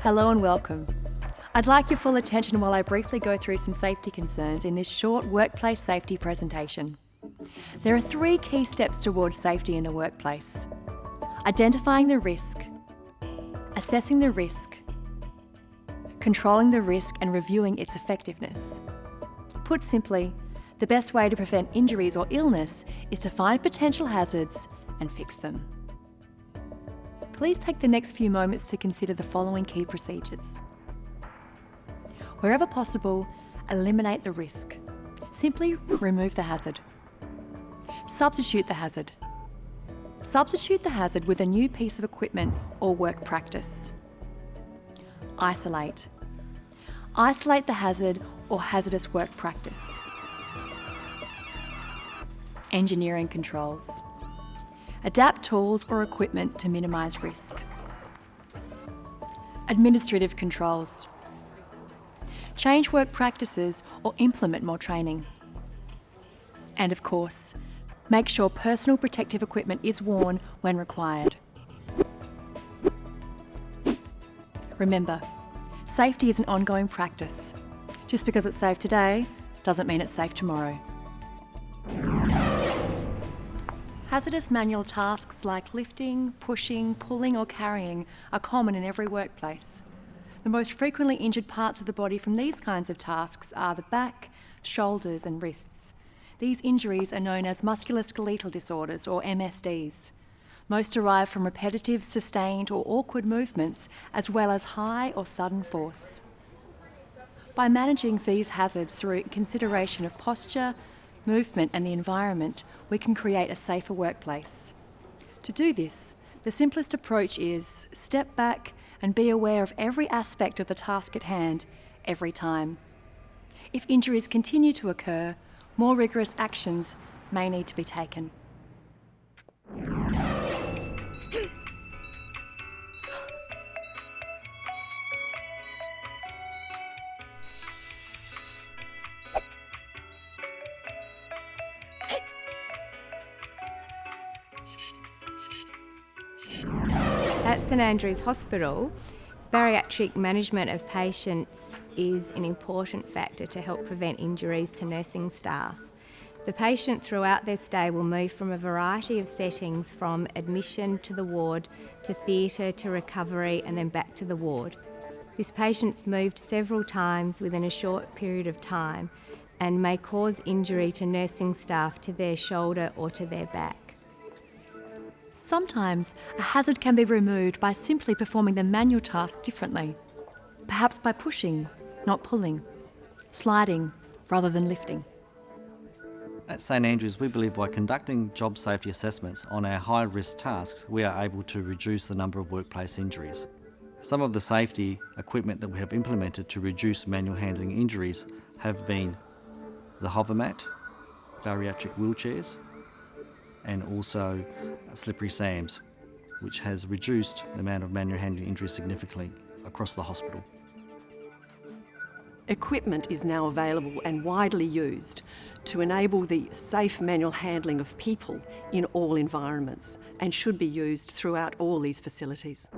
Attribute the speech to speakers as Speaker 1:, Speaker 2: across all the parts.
Speaker 1: Hello and welcome. I'd like your full attention while I briefly go through some safety concerns in this short workplace safety presentation. There are three key steps towards safety in the workplace. Identifying the risk, assessing the risk, controlling the risk and reviewing its effectiveness. Put simply, the best way to prevent injuries or illness is to find potential hazards and fix them. Please take the next few moments to consider the following key procedures. Wherever possible, eliminate the risk. Simply remove the hazard. Substitute the hazard. Substitute the hazard with a new piece of equipment or work practice. Isolate. Isolate the hazard or hazardous work practice. Engineering controls. Adapt tools or equipment to minimise risk. Administrative controls. Change work practices or implement more training. And of course, make sure personal protective equipment is worn when required. Remember, safety is an ongoing practice. Just because it's safe today doesn't mean it's safe tomorrow. Hazardous manual tasks like lifting, pushing, pulling or carrying are common in every workplace. The most frequently injured parts of the body from these kinds of tasks are the back, shoulders and wrists. These injuries are known as musculoskeletal disorders or MSDs. Most derive from repetitive, sustained or awkward movements as well as high or sudden force. By managing these hazards through consideration of posture, movement and the environment, we can create a safer workplace. To do this, the simplest approach is step back and be aware of every aspect of the task at hand, every time. If injuries continue to occur, more rigorous actions may need to be taken.
Speaker 2: At St Andrews Hospital, bariatric management of patients is an important factor to help prevent injuries to nursing staff. The patient throughout their stay will move from a variety of settings from admission to the ward to theatre to recovery and then back to the ward. This patient's moved several times within a short period of time and may cause injury to nursing staff to their shoulder or to their back.
Speaker 1: Sometimes a hazard can be removed by simply performing the manual task differently. Perhaps by pushing, not pulling, sliding rather than lifting.
Speaker 3: At St Andrews, we believe by conducting job safety assessments on our high-risk tasks, we are able to reduce the number of workplace injuries. Some of the safety equipment that we have implemented to reduce manual handling injuries have been the HoverMatt, bariatric wheelchairs, and also slippery SAMs, which has reduced the amount of manual handling injuries significantly across the hospital.
Speaker 4: Equipment is now available and widely used to enable the safe manual handling of people in all environments and should be used throughout all these facilities.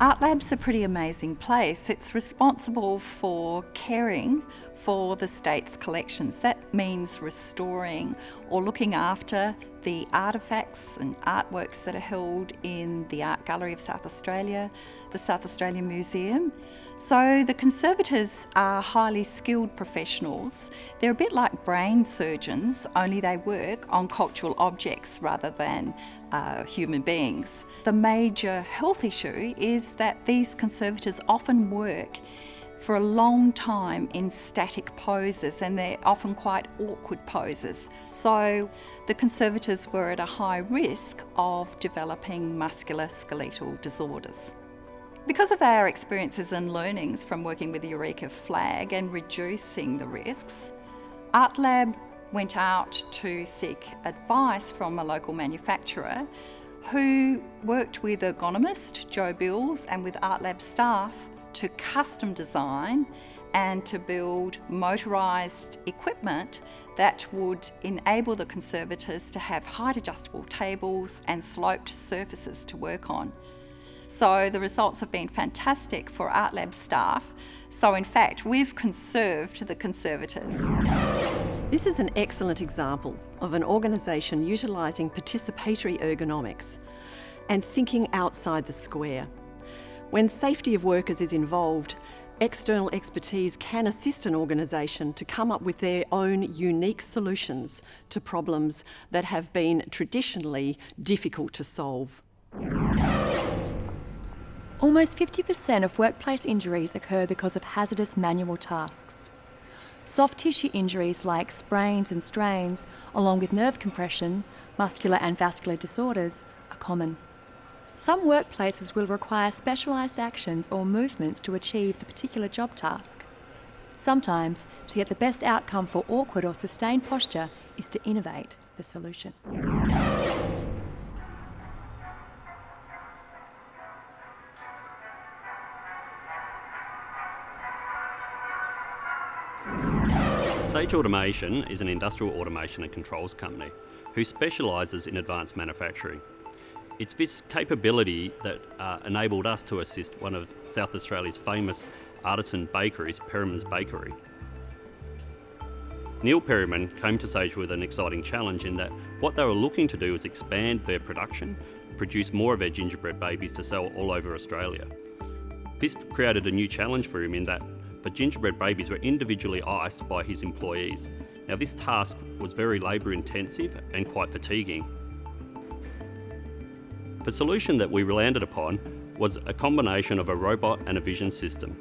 Speaker 5: Art Lab's a pretty amazing place. It's responsible for caring for the state's collections. That means restoring or looking after the artefacts and artworks that are held in the Art Gallery of South Australia, the South Australian Museum. So the conservators are highly skilled professionals. They're a bit like brain surgeons, only they work on cultural objects rather than uh, human beings. The major health issue is that these conservators often work for a long time in static poses and they're often quite awkward poses. So the conservators were at a high risk of developing musculoskeletal disorders. Because of our experiences and learnings from working with the Eureka flag and reducing the risks, ArtLab went out to seek advice from a local manufacturer who worked with ergonomist Joe Bills and with ArtLab staff to custom design and to build motorised equipment that would enable the conservators to have height adjustable tables and sloped surfaces to work on. So the results have been fantastic for Art Lab staff. So in fact, we've conserved the conservators.
Speaker 4: This is an excellent example of an organisation utilising participatory ergonomics and thinking outside the square. When safety of workers is involved, external expertise can assist an organisation to come up with their own unique solutions to problems that have been traditionally difficult to solve.
Speaker 1: Almost 50% of workplace injuries occur because of hazardous manual tasks. Soft tissue injuries like sprains and strains, along with nerve compression, muscular and vascular disorders, are common. Some workplaces will require specialised actions or movements to achieve the particular job task. Sometimes, to get the best outcome for awkward or sustained posture is to innovate the solution.
Speaker 6: Sage Automation is an industrial automation and controls company who specialises in advanced manufacturing. It's this capability that uh, enabled us to assist one of South Australia's famous artisan bakeries, Perryman's Bakery. Neil Perryman came to Sage with an exciting challenge in that what they were looking to do was expand their production, produce more of their gingerbread babies to sell all over Australia. This created a new challenge for him in that the gingerbread babies were individually iced by his employees. Now this task was very labour intensive and quite fatiguing. The solution that we landed upon was a combination of a robot and a vision system.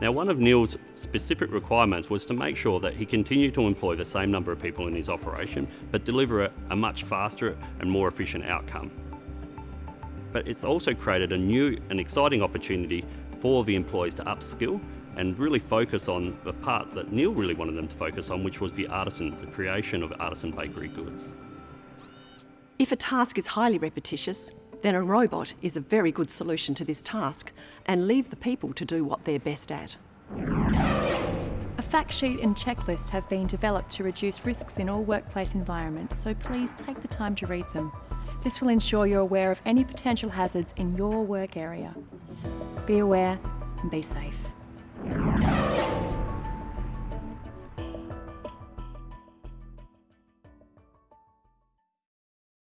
Speaker 6: Now one of Neil's specific requirements was to make sure that he continued to employ the same number of people in his operation but deliver a, a much faster and more efficient outcome. But it's also created a new and exciting opportunity for the employees to upskill and really focus on the part that Neil really wanted them to focus on, which was the artisan, the creation of artisan bakery goods.
Speaker 4: If a task is highly repetitious, then a robot is a very good solution to this task and leave the people to do what they're best at.
Speaker 1: A fact sheet and checklist have been developed to reduce risks in all workplace environments, so please take the time to read them. This will ensure you're aware of any potential hazards in your work area. Be aware and be safe.